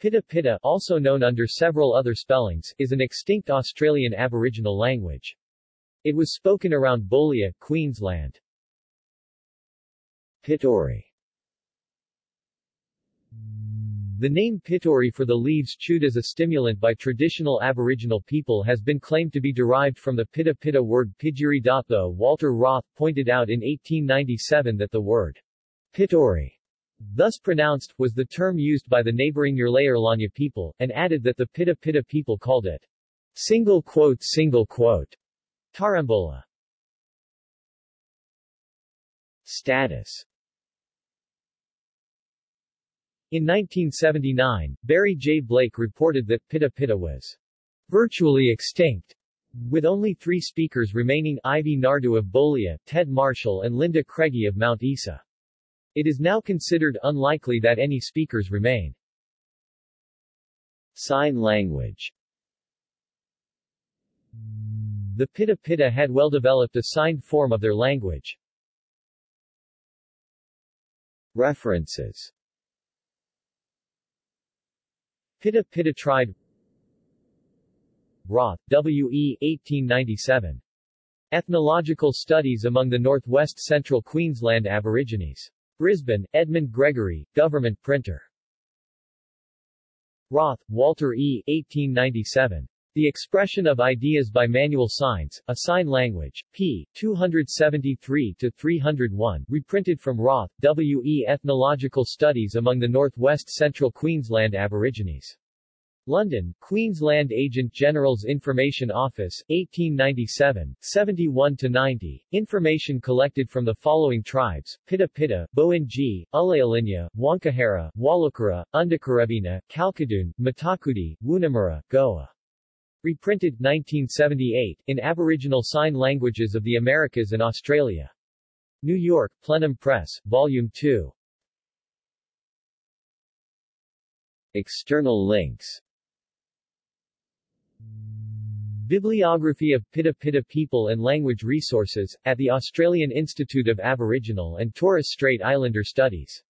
Pita Pitta, also known under several other spellings, is an extinct Australian Aboriginal language. It was spoken around Boulia, Queensland. Pituri The name Pituri for the leaves chewed as a stimulant by traditional Aboriginal people has been claimed to be derived from the Pitta Pitta word pidgiri. Though Walter Roth pointed out in 1897 that the word pituri, thus pronounced, was the term used by the neighboring Yirlaya people, and added that the Pita Pita people called it single quote single quote Tarambola. Status in 1979, Barry J. Blake reported that Pita Pita was virtually extinct, with only three speakers remaining Ivy Nardu of Boulia, Ted Marshall and Linda Craigie of Mount Isa. It is now considered unlikely that any speakers remain. Sign language The Pita Pita had well developed a signed form of their language. References Pita Pita tried Roth, W. E. 1897. Ethnological Studies among the Northwest Central Queensland Aborigines. Brisbane, Edmund Gregory, Government Printer. Roth, Walter E. 1897. The Expression of Ideas by Manual Signs, A Sign Language, p. 273-301, reprinted from Roth, W. E. Ethnological Studies among the Northwest Central Queensland Aborigines. London, Queensland Agent General's Information Office, 1897, 71-90. Information collected from the following tribes, Pita Pita, Boinji, Ulayalinya, Wankahara, Walukara, Undakarabina, Kalkadoon, Matakudi, Woonamura, Goa. Reprinted, 1978, in Aboriginal Sign Languages of the Americas and Australia. New York, Plenum Press, Volume 2. External links Bibliography of Pita Pita People and Language Resources, at the Australian Institute of Aboriginal and Torres Strait Islander Studies